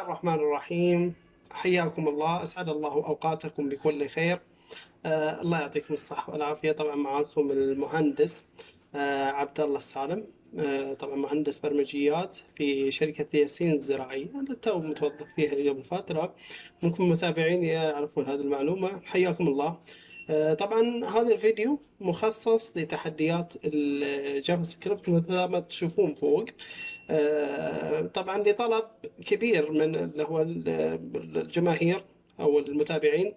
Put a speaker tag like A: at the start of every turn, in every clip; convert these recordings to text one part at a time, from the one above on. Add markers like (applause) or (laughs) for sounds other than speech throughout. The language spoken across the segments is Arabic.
A: الله الرحمن الرحيم. حياكم الله. أسعد الله أوقاتكم بكل خير. آه الله يعطيكم الصحة والعافية. طبعا معكم المهندس آه عبد الله السالم. آه طبعا مهندس برمجيات في شركة ياسين الزراعية. اللي تو متوظف فيها قبل فترة. ممكن متابعين يعرفون هذه المعلومة. حياكم الله. آه طبعا هذا الفيديو مخصص لتحديات الجافا سكريبت مثل ما تشوفون فوق. طبعا لطلب كبير من اللي هو الجماهير أو المتابعين.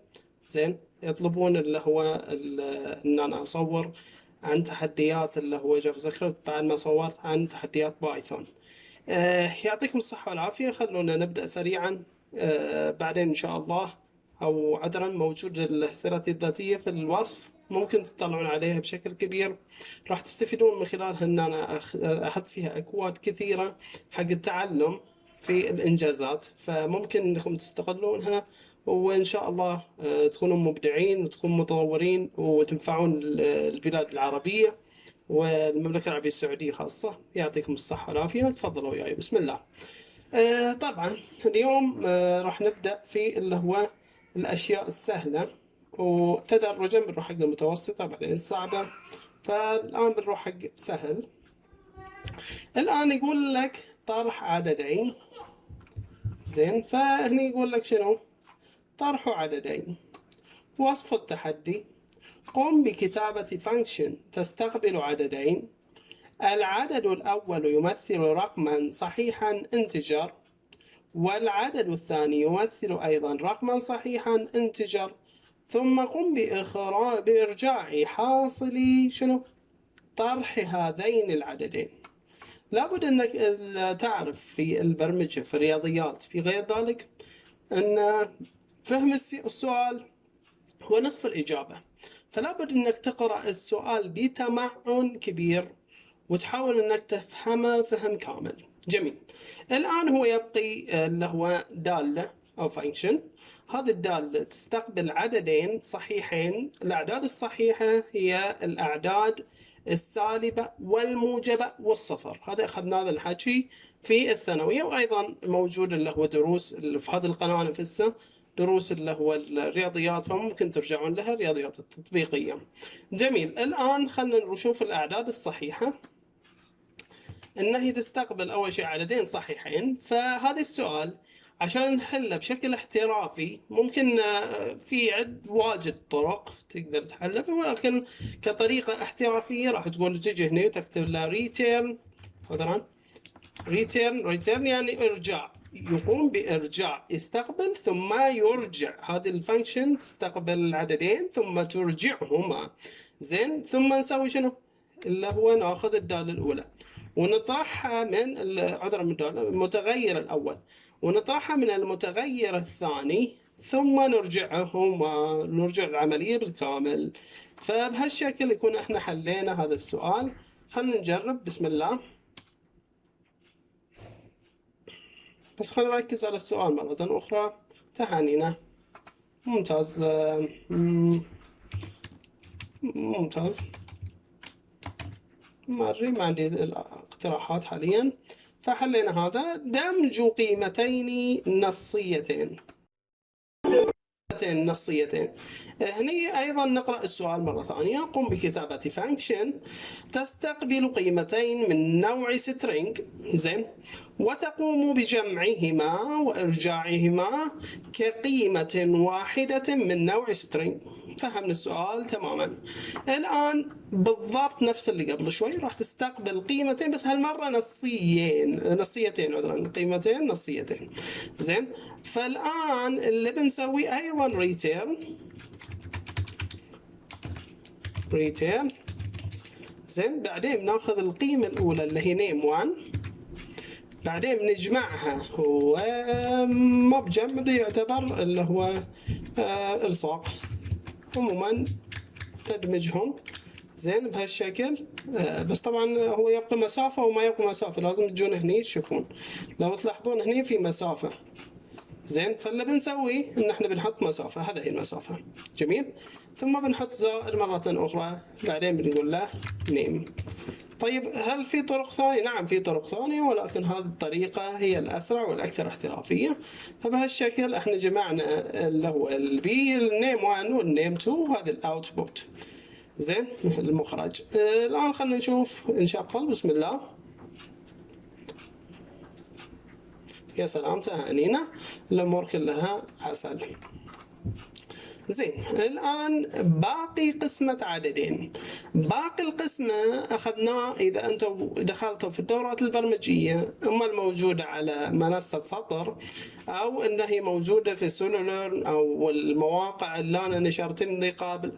A: زين يطلبون اللي هو إن أنا أصور عن تحديات اللي هو جافا سكريبت بعد ما صورت عن تحديات بايثون. آه، يعطيكم الصحة والعافية. خلونا نبدأ سريعا. آه، بعدين إن شاء الله أو عذرا موجود السيرة الذاتية في الوصف. ممكن تطلعون عليها بشكل كبير. راح تستفيدون من خلالها إن أنا أحط فيها أكواد كثيرة حق التعلم في الإنجازات. فممكن إنكم تستغلونها وإن شاء الله آه، تكونوا مبدعين وتكونوا متطورين وتنفعون البلاد العربية والمملكة العربية السعودية خاصة. يعطيكم الصحة والعافية. تفضلوا وياي. بسم الله. آه، طبعا اليوم آه، راح نبدأ في اللي هو الأشياء السهلة. وتدرجا بنروح حق المتوسطة بعدين الصعبة فالآن بنروح حق سهل. الآن يقول لك طرح عددين. زين فهني يقول لك شنو؟ طرح عددين. وصف التحدي. قم بكتابة function تستقبل عددين. العدد الأول يمثل رقما صحيحا integer والعدد الثاني يمثل أيضا رقما صحيحا انتجر ثم قم بإخراج بإرجاع حاصل شنو؟ طرح هذين العددين. لابد أنك تعرف في البرمجة في الرياضيات في غير ذلك أن فهم السؤال هو نصف الإجابة. فلابد أنك تقرأ السؤال بتمعن كبير وتحاول أنك تفهمه فهم كامل. جميل. الآن هو يبقي اللي هو دالة. أو فانكشن هذه الدالة تستقبل عددين صحيحين. الأعداد الصحيحة هي الأعداد السالبة والموجبة والصفر. هذا أخذنا هذا الحكي في الثانوية وأيضا موجود اللي هو دروس في هذه القناة نفسها دروس اللي هو الرياضيات فممكن ترجعون لها الرياضيات التطبيقية. جميل. الآن خلينا نشوف الأعداد الصحيحة. إن هي تستقبل أول شيء عددين صحيحين. فهذا السؤال عشان نحله بشكل احترافي ممكن آه، في عد واجد طرق تقدر تحله ولكن كطريقة احترافية راح تقول تجي هنا وتكتب له return مثلا return return يعني ارجاع يقوم بارجاع يستقبل ثم يرجع. هذه ال function تستقبل العددين ثم ترجعهما. زين ثم نسوي شنو؟ اللي هو ناخذ الدالة الأولى. ونطرحها من عذرا من الدالة المتغير الأول. ونطرحها من المتغير الثاني ثم نرجعهما نرجع العملية بالكامل. فبهالشكل يكون إحنا حلينا هذا السؤال. خلينا نجرب. بسم الله. بس خلينا نركز على السؤال مرة أخرى. تهانينا. ممتاز. ممتاز. مري ما عندي الاقتراحات حاليا. فحلينا هذا. دمج قيمتين نصيتين. نصيتين. هني أيضا نقرأ السؤال مرة ثانية. قم بكتابة فانكشن تستقبل قيمتين من نوع string. زين. وتقوم بجمعهما وإرجاعهما كقيمة واحدة من نوع string. فهمنا السؤال تماما. الآن بالضبط نفس اللي قبل شوي راح تستقبل قيمتين بس هالمرة نصيين نصيتين عذرا قيمتين نصيتين. زين؟ فالآن اللي بنسوي أيضا return return زين؟ بعدين بناخذ القيمة الأولى اللي هي name 1 بعدين بنجمعها. وما بجمع يعتبر اللي هو آه الصاق عموما ندمجهم زين بهالشكل. آه بس طبعا هو يبقى مسافة وما يبقى مسافة. لازم تجون هني تشوفون. لو تلاحظون هني في مسافة. زين فاللي بنسويه إن إحنا بنحط مسافة. هذا هي المسافة. جميل؟ ثم بنحط زائد مرة أخرى. بعدين بنقول له num طيب هل في طرق ثانية؟ نعم في طرق ثانية ولكن هذه الطريقة هي الأسرع والأكثر احترافية. فبهالشكل إحنا جمعنا اللي هو البي ال num 1 وال num 2 وهذا ال output زين (laughs) المخرج. آه، الآن خلينا نشوف نشغل بسم الله. يا سلام تهانينا الأمور كلها عسل. زين الآن باقي قسمة عددين. باقي القسمة أخذناه إذا أنتم دخلتوا في الدورات البرمجية إما الموجودة على منصة سطر أو أنها هي موجودة في سولولرن أو المواقع اللي أنا نشرت لي قبل.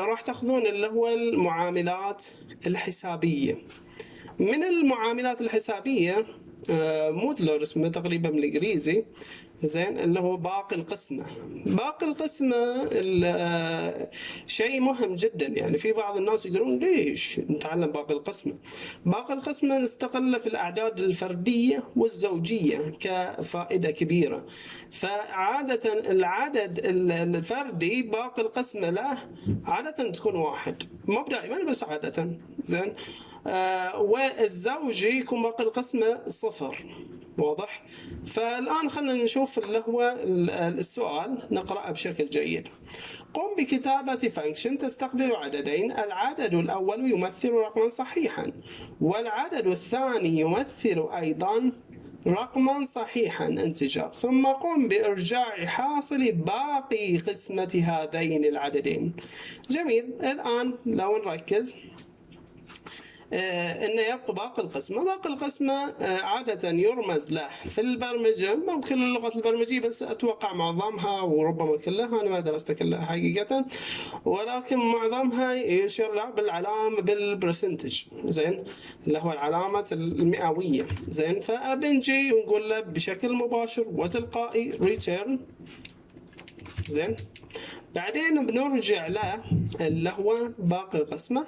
A: راح تاخذون اللي هو المعاملات الحسابية. من المعاملات الحسابية آه modular اسمه تقريبا بالانجليزي زين اللي هو باقي القسمة. باقي القسمة شيء مهم جدا. يعني في بعض الناس يقولون ليش نتعلم باقي القسمة؟ باقي القسمة نستقله في الأعداد الفردية والزوجية كفائدة كبيرة. فعادة العدد الفردي باقي القسمة له عادة تكون واحد. مو دائما بس عادة. زين؟ آه والزوجي يكون باقي القسمة صفر. واضح. فالآن خلينا نشوف اللي هو السؤال نقرأه بشكل جيد. قم بكتابة function تستقبل عددين. العدد الأول يمثل رقما صحيحا والعدد الثاني يمثل أيضا رقما صحيحا integer. ثم قم بإرجاع حاصل باقي قسمة هذين العددين. جميل. الآن لو نركز. انه يبقى باقي القسمة، باقي القسمة آه، عادة يرمز له في البرمجة. مو كل اللغات البرمجية بس أتوقع معظمها وربما كلها أنا ما درست كلها حقيقة. ولكن معظمها يشير له بالعلامة بال percentage زين؟ اللي هو العلامة المئوية. زين؟ فبنجي ونقول له بشكل مباشر وتلقائي return زين؟ بعدين بنرجع له اللي هو باقي القسمة.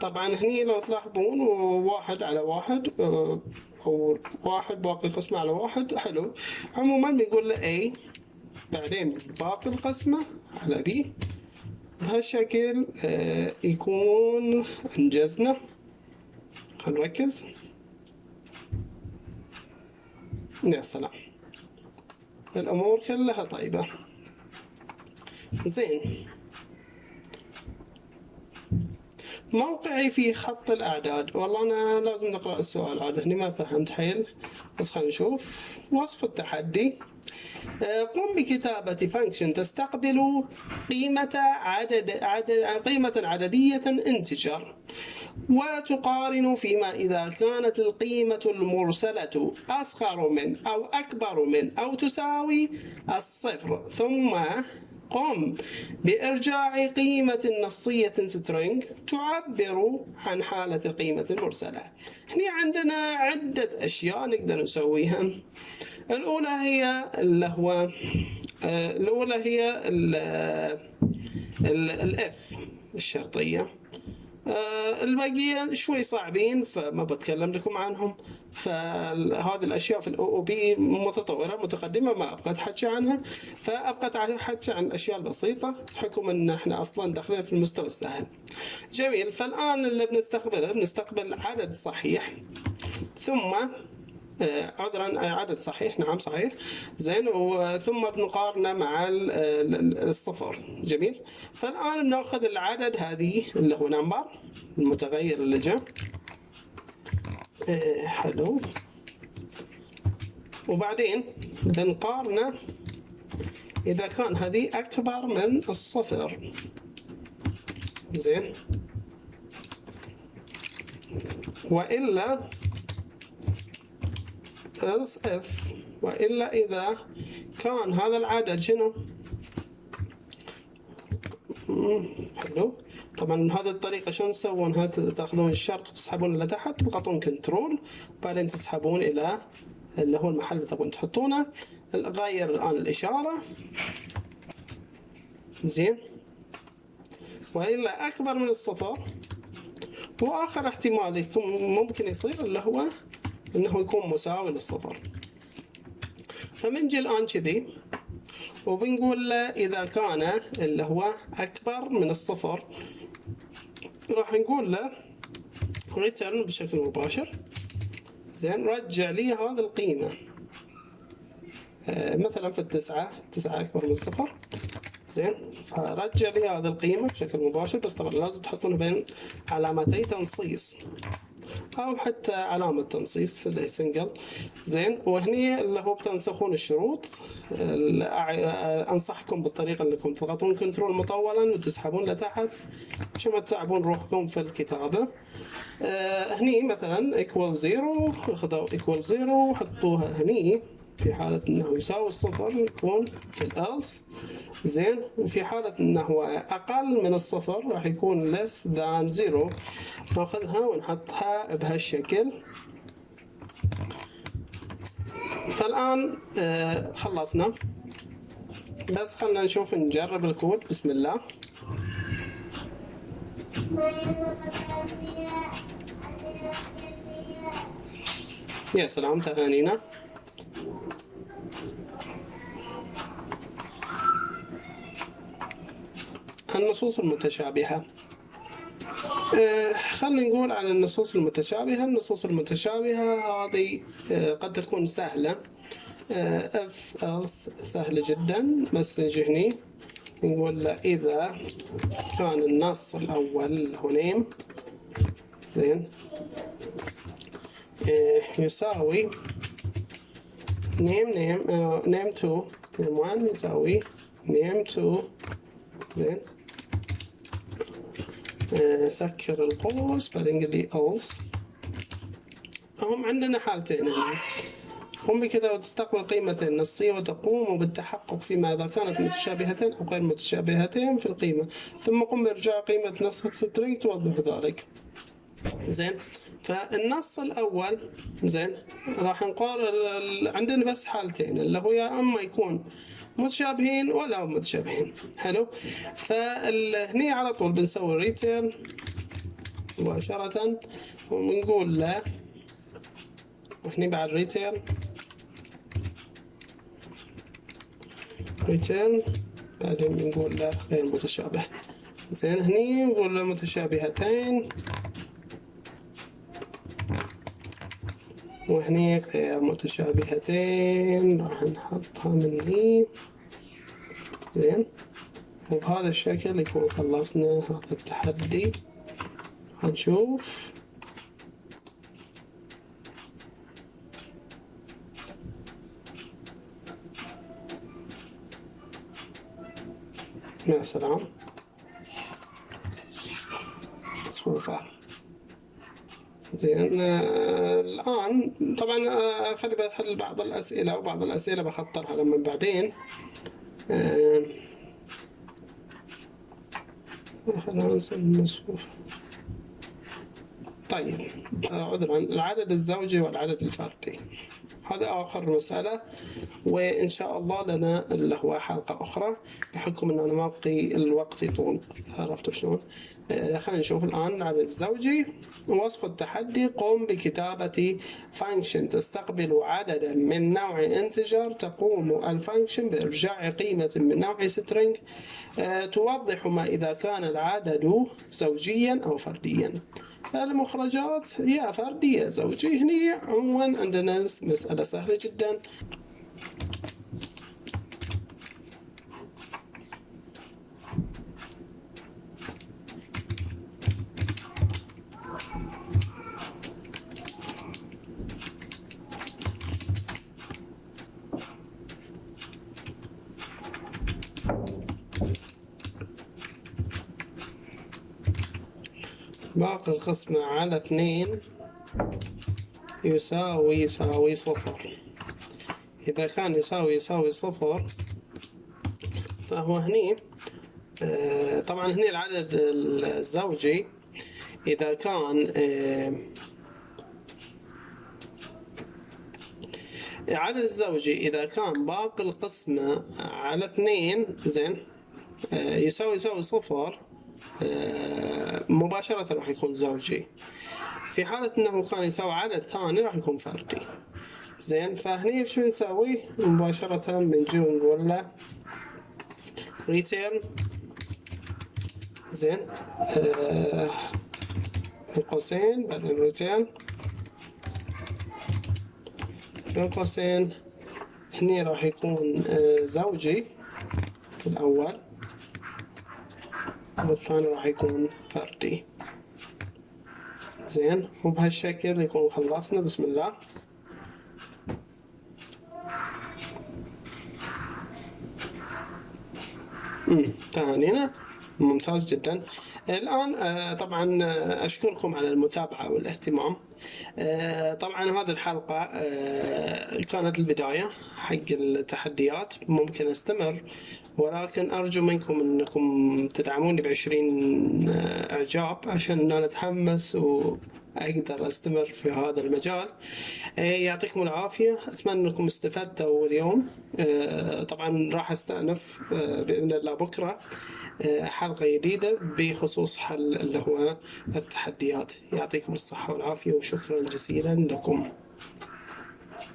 A: طبعا هني لو تلاحظون واحد على واحد آه، أو واحد باقي القسمة على واحد حلو. عموما بنقول له A بعدين باقي القسمة على B. بهالشكل آه، يكون أنجزنا. خلينا نركز. يا سلام. الأمور كلها طيبة. زين. موقعي في خط الأعداد. والله أنا لازم نقرأ السؤال. عاد هني ما فهمت حيل. بس خلينا نشوف. وصف التحدي. آه، قم بكتابة function تستقبل قيمة عدد, عدد قيمة عددية integer وتقارن فيما إذا كانت القيمة المرسلة أصغر من أو أكبر من أو تساوي الصفر. ثم قم بإرجاع قيمة نصية string تعبر عن حالة القيمة المرسلة. هنا عندنا عدة أشياء نقدر نسويها. الأولى هي اللي آه، الأولى هي الاف الشرطية. آه، الباقية شوي صعبين فما بتكلم لكم عنهم. فهذه الأشياء في ال OOP متطورة متقدمة ما أبغى أتحكى عنها. فأبغى اتحكى عن الأشياء البسيطة بحكم إن إحنا أصلا داخلين في المستوى السهل. جميل. فالآن اللي بنستقبله بنستقبل عدد صحيح. ثم عذرا عدد صحيح نعم صحيح. زين وثم بنقارنه مع الصفر. جميل. فالآن بناخذ العدد هذه اللي هو number المتغير اللي جاء. إيه، حلو. وبعدين بنقارنه إذا كان هذه أكبر من الصفر. زين. وإلا else if وإلا إذا كان هذا العدد شنو حلو طبعا هذه الطريقة شلون تسوونها تأخذون الشرط وتسحبون لتحت تضغطون كنترول بعدين تسحبون إلى اللي هو المحل اللي تبون تحطونه. غير الآن الإشارة. زين. وإلا أكبر من الصفر. وآخر احتمال ممكن يصير اللي هو إنه يكون مساوي للصفر. فبنجي الآن كذي وبنقول له إذا كان اللي هو أكبر من الصفر راح نقول له return بشكل مباشر. زين رجع لي هذه القيمة. آه، مثلا في التسعة تسعة أكبر من صفر زين فرجع لي هذه القيمة بشكل مباشر. بس طبعا لازم تحطون بين علامتي تنصيص. أو حتى علامة تنصيص اللي هي single زين وهني اللي هو بتنسخون الشروط. أنصحكم بالطريقة أنكم تضغطون control مطولا وتسحبون لتحت عشان ما تتعبون روحكم في الكتابة. آه هني مثلا equal zero اخذوا equal zero حطوها هني. في حالة إنه يساوي الصفر يكون في ال else. زين. وفي حالة إنه أقل من الصفر راح يكون less than zero. ناخذها ونحطها بهالشكل. فالآن آه خلصنا. بس خلنا نشوف نجرب الكود. بسم الله. يا سلام تهانينا. النصوص المتشابهة. آه، خلينا نقول عن النصوص المتشابهة. النصوص المتشابهة هذه آه، قد تكون سهلة. if آه، else سهلة جدا. بس نجي هني نقول له إذا كان النص الأول هو name زين يساوي name name name 2 name 1 يساوي name 2 زين. سكر القوس بعدين قال لي هم عندنا حالتين هنا. هم بكذا وتستقبل قيمتين النصية وتقوم بالتحقق فيما إذا كانت متشابهتين أو غير متشابهتين في القيمة. ثم قم بإرجاع قيمة نص string توضح ذلك. زين. فالنص الأول زين راح نقارن عندنا بس حالتين اللي هو يا أما يكون متشابهين ولا متشابهين. حلو؟ فهني على طول بنسوي return مباشرة. وبنقول له وهني بعد return return بعدين بنقول له غير متشابه. زين هني نقول له متشابهتين. وهني غير متشابهتين راح نحطها من هني زين. وبهذا الشكل يكون خلصنا هذا التحدي. هنشوف. يا سلام صفوفة زين. الآن طبعا آه خلي بحل بعض الأسئلة وبعض الأسئلة بخطرها لما بعدين. خلينا نسمي مصفوفة طيب آه عذرا العدد الزوجي والعدد الفردي. هذا آخر مسألة وإن شاء الله لنا اللي هو حلقة أخرى بحكم أن أنا ما بقي الوقت يطول عرفتوا شلون؟ خلينا نشوف الآن العدد الزوجي. وصف التحدي قم بكتابة function تستقبل عددا من نوع integer. تقوم ال function بإرجاع قيمة من نوع string. آه، توضح ما إذا كان العدد زوجيا أو فرديا. المخرجات يا فردية زوجي. هني عموما عندنا مسألة سهلة جدا. باقي القسمة على اثنين يساوي يساوي صفر. إذا كان يساوي يساوي صفر فهو هني آه، طبعا هني العدد الزوجي إذا كان العدد آه، الزوجي إذا كان باقي القسمة على اثنين زين آه، يساوي يساوي صفر مباشرة راح يكون زوجي. في حالة إنه كان يساوي عدد ثاني راح يكون فردي. زين فهني شو نسوي؟ مباشرة بنجي ونقول له return. زين آه بين قوسين بعدين ريتيرن بين قوسين هني راح يكون آه، زوجي الأول. والثاني راح يكون فردي زين وبهالشكل يكون خلصنا بسم الله. ثانينا ممتاز جدا. الآن آه، طبعا آه، أشكركم على المتابعة والاهتمام. آه، طبعا هذه الحلقة كانت البداية حق التحديات. ممكن أستمر ولكن أرجو منكم أنكم تدعموني بعشرين إعجاب عشان أنا أتحمس وأقدر أستمر في هذا المجال. يعطيكم العافية. أتمنى أنكم استفدتوا اليوم. طبعا راح أستأنف بإذن الله بكرة حلقة جديدة بخصوص حل اللي هو التحديات. يعطيكم الصحة والعافية وشكرا جزيلا لكم.